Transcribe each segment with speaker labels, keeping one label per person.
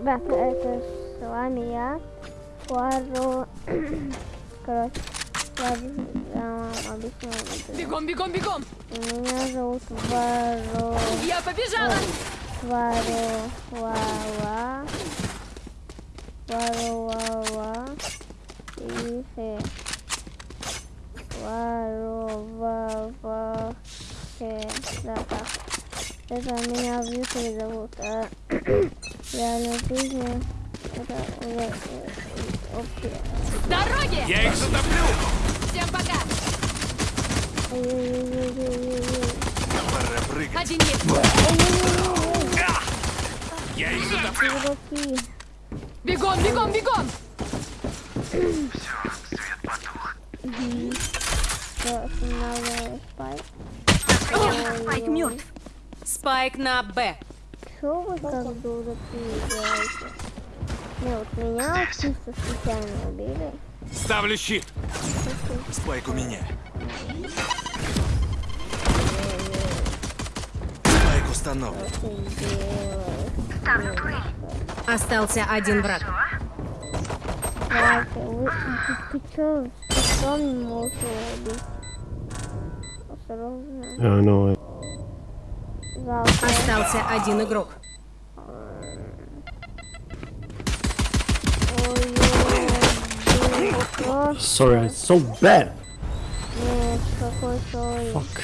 Speaker 1: Ребята, это с вами я, Фуаро. Короче, я, я вам объясню.
Speaker 2: Бегом, бегом, бегом!
Speaker 1: Меня зовут Варо...
Speaker 2: Я побежала!
Speaker 1: Варо... Вала... Варо... Вала... И... Хе. Варо... Вава... Хе. Да, так. Это меня в Ютубе зовут. А, реально в жизни... Это уже...
Speaker 2: С дороги!
Speaker 3: Я их затоплю!
Speaker 2: Всем пока!
Speaker 3: Пора прыгать.
Speaker 2: Один есть!
Speaker 3: Я их затоплю!
Speaker 2: Бегом, бегом, бегом!
Speaker 1: Что, финальный спайк?
Speaker 2: Спайк мертв. Спайк на Б.
Speaker 1: Что вы как дураки играете? Не, вот меня чисто случайно убили.
Speaker 3: Ставлю щит! Спайк у меня. Спайк установлен.
Speaker 2: Остался один враг.
Speaker 1: Давайте, вы... Ты чё, что не можешь убить? Осторожно.
Speaker 4: Oh no.
Speaker 2: Остался один игрок.
Speaker 4: Sorry, it's so bad.
Speaker 1: Нет, какой сори.
Speaker 4: Fuck.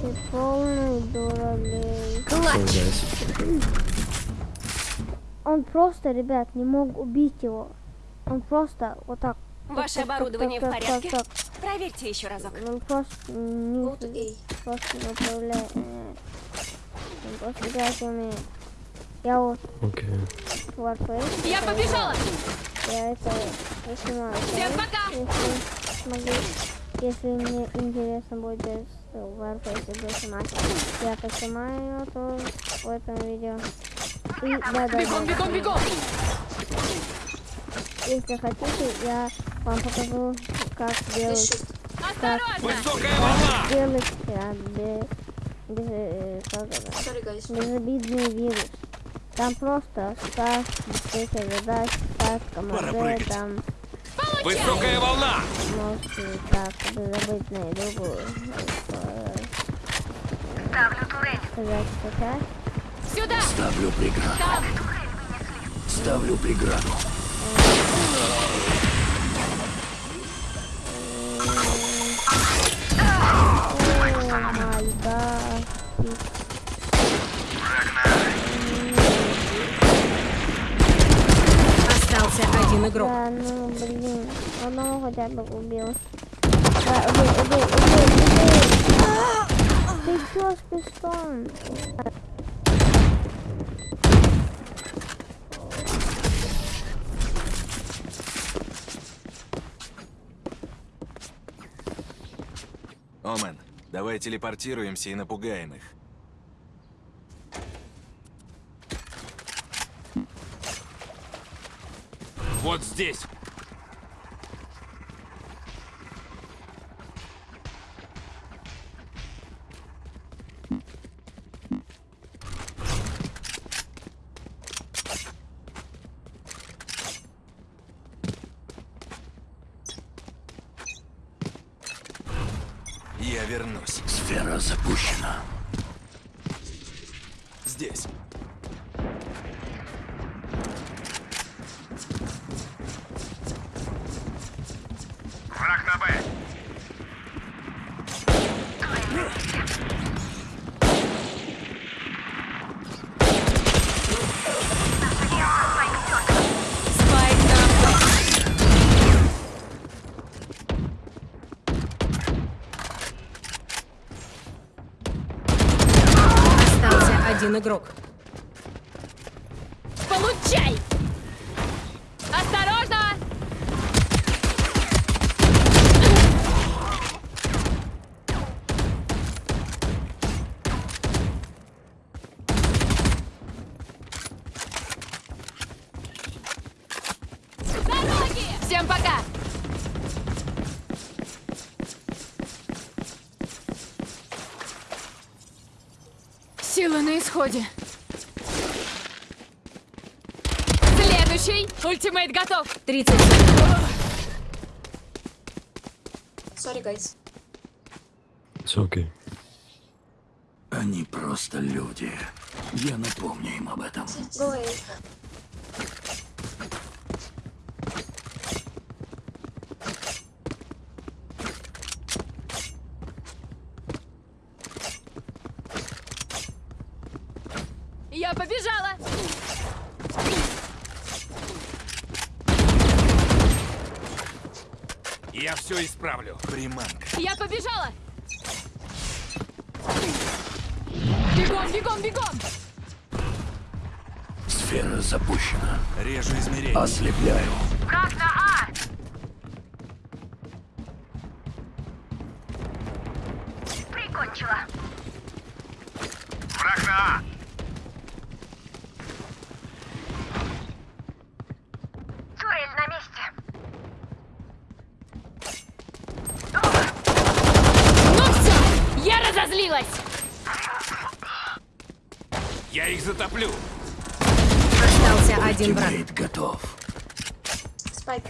Speaker 1: Ты полный дуралей.
Speaker 4: Sorry, guys.
Speaker 1: Он просто, ребят, не мог убить его. Он просто вот так.
Speaker 5: Ваше
Speaker 1: так,
Speaker 5: оборудование
Speaker 1: так,
Speaker 5: в порядке?
Speaker 1: так,
Speaker 5: Проверьте еще разок.
Speaker 1: так. Он просто не, просто э, Он просто умеет. Я вот
Speaker 4: Okay.
Speaker 1: в Warface,
Speaker 2: Я побежала!
Speaker 1: я это я снимаю.
Speaker 2: Всем пока!
Speaker 1: Если смогу, если мне интересно будет в Warface буду снимать, я поснимаю его то в этом видео. И да, да,
Speaker 2: Бегом,
Speaker 1: да.
Speaker 2: бегом, бегом!
Speaker 1: Если хотите, я вам покажу, как делать,
Speaker 2: Осторожно!
Speaker 3: Высокая волна!
Speaker 1: делать а, без, без, э, как это, безобидный вирус. Там просто ставь диспетчер задач, ставь команды, там
Speaker 3: Высокая волна!
Speaker 1: можете так безобидную другую. Ставлю турель. Сказать, скачать.
Speaker 2: Сюда!
Speaker 6: Ставлю преграду. Ставлю преграду.
Speaker 1: Гад.
Speaker 2: Остался один игрок.
Speaker 1: Да, ну блин, одного хотя бы убил. Да, убей, убей, убей, убей. Ты чё с пистолом?
Speaker 3: Омен, давай телепортируемся и напугаем их. Вот здесь! Я вернусь.
Speaker 6: Сфера запущена.
Speaker 2: Один игрок. Получай! Осторожно! Дороги! Всем пока! Силы на исходе. Следующий. Ultimate готов. 30 секунд.
Speaker 5: Sorry, guys.
Speaker 4: It's okay.
Speaker 6: Они просто люди. Я напомню им об этом.
Speaker 5: Go away.
Speaker 2: Я побежала.
Speaker 3: Я все исправлю. Приманка.
Speaker 2: Я побежала. Бегом, бегом, бегом.
Speaker 6: Сфера запущена.
Speaker 3: Режу измерение.
Speaker 6: Ослепляю.
Speaker 2: Я разозлилась.
Speaker 3: Я их затоплю.
Speaker 2: Остался один враг.
Speaker 6: Готов.
Speaker 5: Спайк.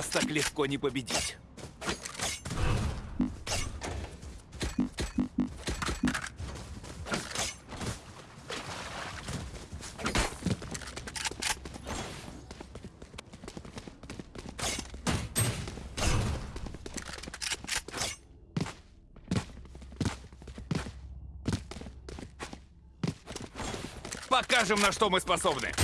Speaker 3: Нас так легко не победить. Покажем, на что мы способны.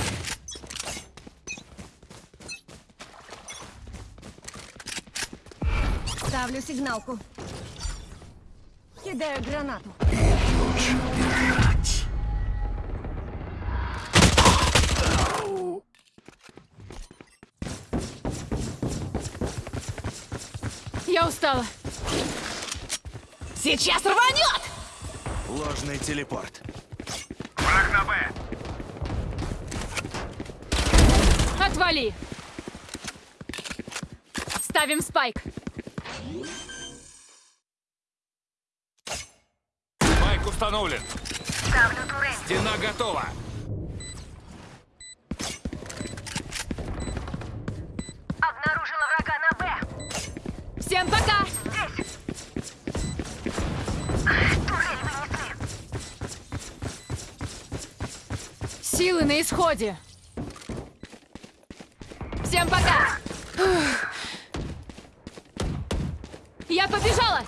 Speaker 2: Ставлю сигналку. Кидаю гранату.
Speaker 6: Лучше бежать.
Speaker 2: Я устала. Сейчас рванет!
Speaker 3: Ложный телепорт. Враг на Б.
Speaker 2: Отвали! Ставим спайк.
Speaker 3: Установлен. Стена готова.
Speaker 7: Обнаружила врага на Б.
Speaker 2: Всем пока!
Speaker 7: Турель вынесли.
Speaker 2: Силы на исходе. Всем пока! Я побежала!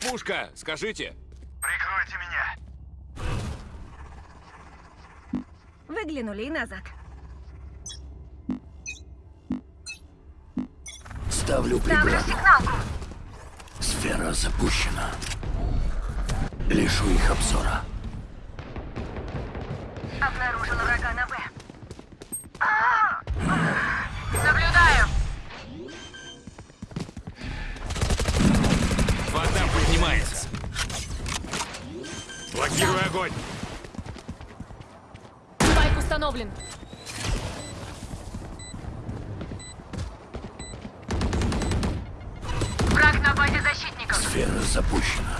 Speaker 3: Пушка? Скажите. Прикройте меня.
Speaker 2: Выглянули и назад.
Speaker 6: Ставлю преграду. Сфера запущена. Лишу их обзора.
Speaker 7: Обнаружила врага
Speaker 3: Блокирую огонь.
Speaker 2: Спайк установлен.
Speaker 7: Враг на базе защитников.
Speaker 6: Сфера запущена.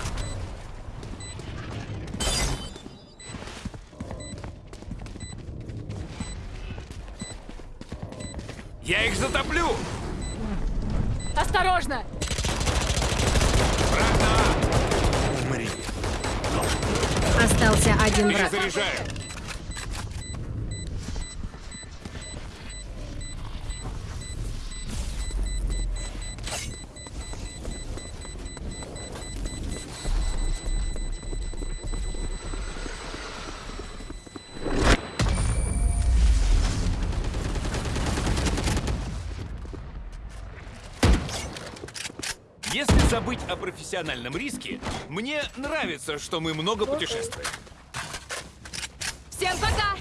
Speaker 3: Я их затоплю.
Speaker 2: Осторожно!
Speaker 3: Враг на
Speaker 6: Умри.
Speaker 8: Остался один враг.
Speaker 3: Перезаряжаю. Забыть о профессиональном риске, мне нравится, что мы много путешествуем.
Speaker 2: Всем пока!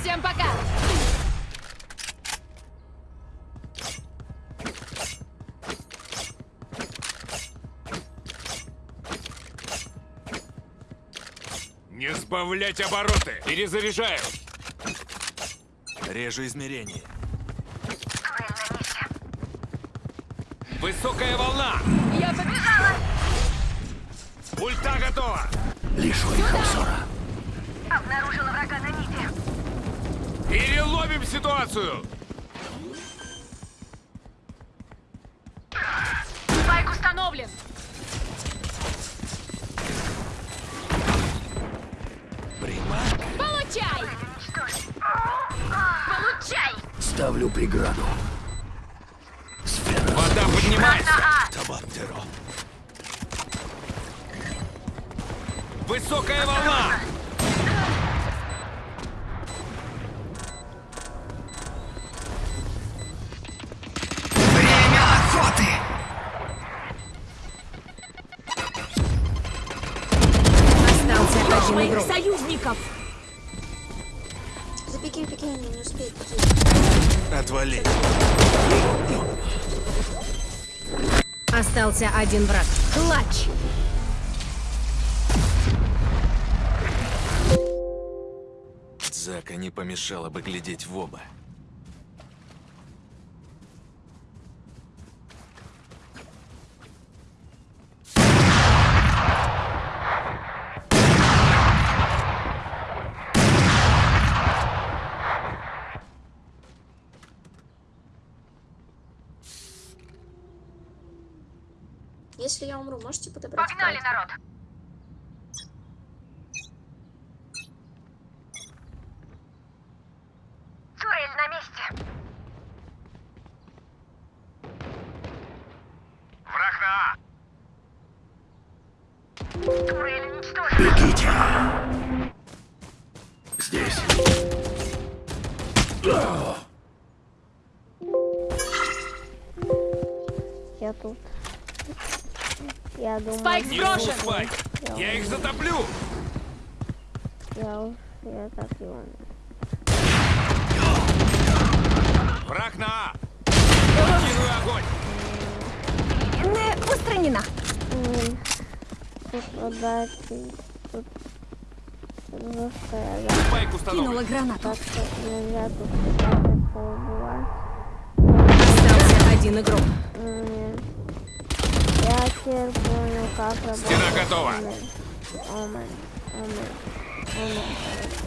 Speaker 2: Всем пока!
Speaker 3: Не сбавлять обороты! Перезаряжаю!
Speaker 6: Режу измерение.
Speaker 7: Турель на месте.
Speaker 3: Высокая волна!
Speaker 2: Я побежала!
Speaker 3: Ульта готова!
Speaker 6: Лишу их обзора.
Speaker 7: Обнаружила врага на нити.
Speaker 3: Переломим ситуацию!
Speaker 2: Спайк установлен.
Speaker 6: Приманка.
Speaker 2: Получай!
Speaker 7: Получай!
Speaker 6: Ставлю преграду.
Speaker 3: Поднимается!
Speaker 6: Табактеро.
Speaker 3: Высокая волна!
Speaker 8: Остался один
Speaker 2: Моих
Speaker 8: игрок.
Speaker 2: союзников!
Speaker 5: Запеки, пеки, не успеют пеки.
Speaker 6: Отвали.
Speaker 8: Остался один враг. Клатч.
Speaker 6: Зака не помешало бы глядеть в оба.
Speaker 5: Если я умру, можете подобрать?
Speaker 7: Погнали,
Speaker 5: спайк?
Speaker 7: народ!
Speaker 1: Я думаю,
Speaker 2: Спайк сброшен!
Speaker 3: спайк! Я их затоплю!
Speaker 1: я уж я так и умею.
Speaker 3: Враг на А! Блокирую огонь!
Speaker 2: Не устранена.
Speaker 1: Тут подать, тут.
Speaker 3: Спайк установлен.
Speaker 2: Кинула гранату.
Speaker 1: Так что нельзя тут пытаться поубивать.
Speaker 8: Остался один игрок.
Speaker 1: М, Я теперь понял, как работает.
Speaker 3: Стена готова.
Speaker 1: Омен. Омен. Омен. Омен, короче.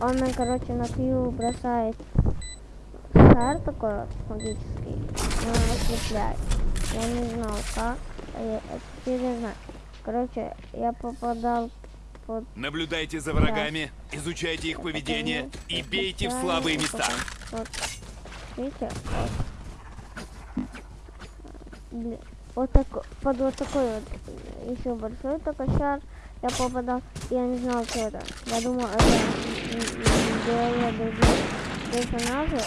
Speaker 1: Омен, короче, на Кью бросает шар такой вот магический. И он ослепляет. Я не знал, как. а я- а теперь я знаю. Короче, я попадал под
Speaker 3: Наблюдайте за врагами, изучайте их поведение и бейте в слабые места.
Speaker 1: Вот. Видите? Вот. Вот такой, под вот такой вот еще большой такой шар я попадал, и я не знал, что это. Я думал, это другие персонажи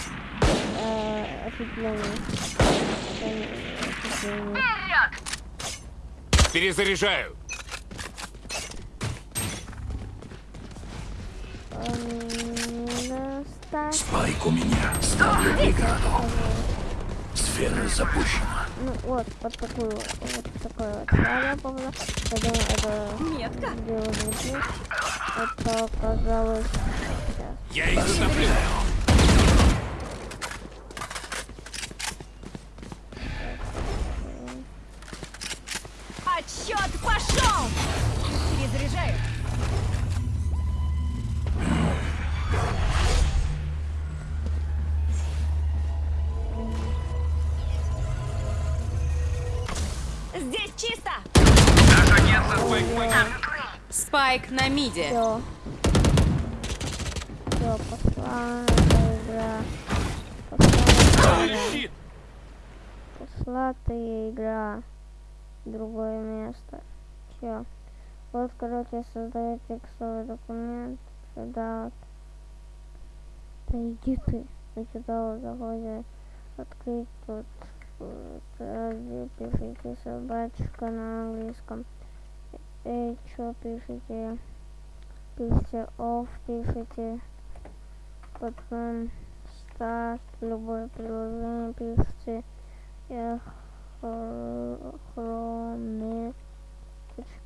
Speaker 1: э!
Speaker 3: Перезаряжаю!
Speaker 6: Спайк у меня. Ставлю бригаду. Сфера запущена.
Speaker 1: Ну вот, под такую, вот такое вот. Я думаю, это
Speaker 8: Метка.
Speaker 1: сделали здесь. Это оказалось.
Speaker 3: Я их затоплю. Спайк
Speaker 8: на миде.
Speaker 1: Все. Все, пошла игра. Пошла, игра. Пошла ты игра. Другое место. Все. Вот, короче, создаю текстовый документ. Сюда. Да иди ты. И сюда вот заходим. Открыть тут. пишите собачка на английском. Что пишите? Пишите off, пишите. Потом старт, любое приложение пишите. Я хроме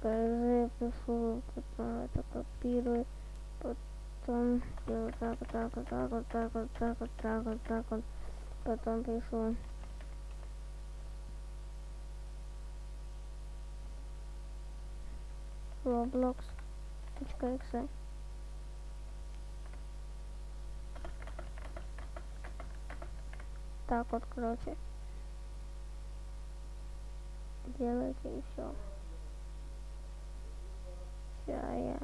Speaker 1: .rg пишу, потом это копирую, потом делаю так, так, так, вот так, вот так, вот так, вот так, вот, потом пишу roblox.exe так вот, короче, делайте и все. Сейчас я